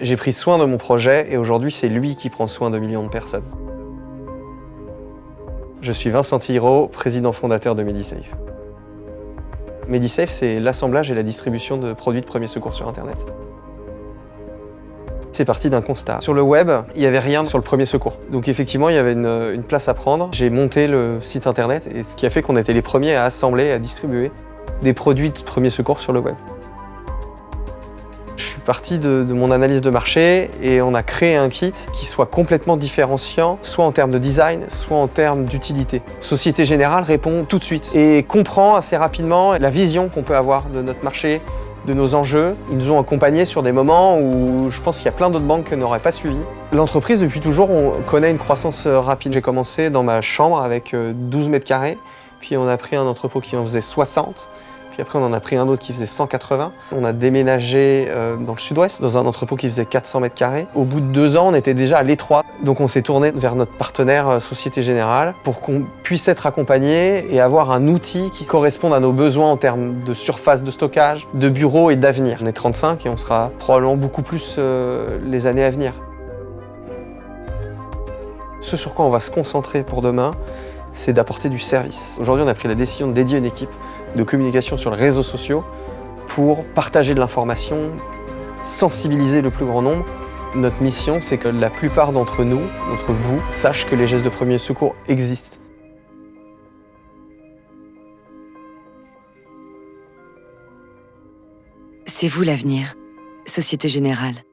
J'ai pris soin de mon projet et aujourd'hui, c'est lui qui prend soin de millions de personnes. Je suis Vincent Hiro, président fondateur de Medisafe. Medisafe, c'est l'assemblage et la distribution de produits de premier secours sur Internet. C'est parti d'un constat. Sur le web, il n'y avait rien sur le premier secours. Donc effectivement, il y avait une, une place à prendre. J'ai monté le site internet et ce qui a fait qu'on était les premiers à assembler et à distribuer des produits de premier secours sur le web partie de, mon analyse de marché et on a créé un kit qui soit complètement différenciant, soit en termes de design, soit en termes d'utilité. Société Générale répond tout de suite et comprend assez rapidement la vision qu'on peut avoir de notre marché, de nos enjeux. Ils nous ont accompagnés sur des moments où je pense qu'il y a plein d'autres banques qui n'auraient pas suivi. L'entreprise, depuis toujours, on connaît une croissance euh, rapide. J'ai commencé dans ma chambre avec 12 euh, mètres carrés, puis on a pris un entrepôt qui en faisait 60. Puis après, on en a pris un autre qui faisait 180. On a déménagé euh, dans le sud-ouest, dans un entrepôt qui faisait 400 mètres carrés. Au bout de deux ans, on était déjà à l'étroit. Donc on s'est tourné vers notre partenaire euh, Société Générale pour qu'on puisse être accompagné et avoir un outil qui corresponde à nos besoins en termes de surface de stockage, de bureaux et d'avenir. On est 35 et on sera probablement beaucoup plus euh, les années à venir. Ce sur quoi on va se concentrer pour demain, c'est d'apporter du service. Aujourd'hui, on a pris la décision de dédier une équipe de communication sur les réseaux sociaux pour partager de l'information, sensibiliser le plus grand nombre. Notre mission, c'est que la plupart d'entre nous, d'entre vous, sachent que les gestes de premier secours existent. C'est vous l'avenir, Société Générale.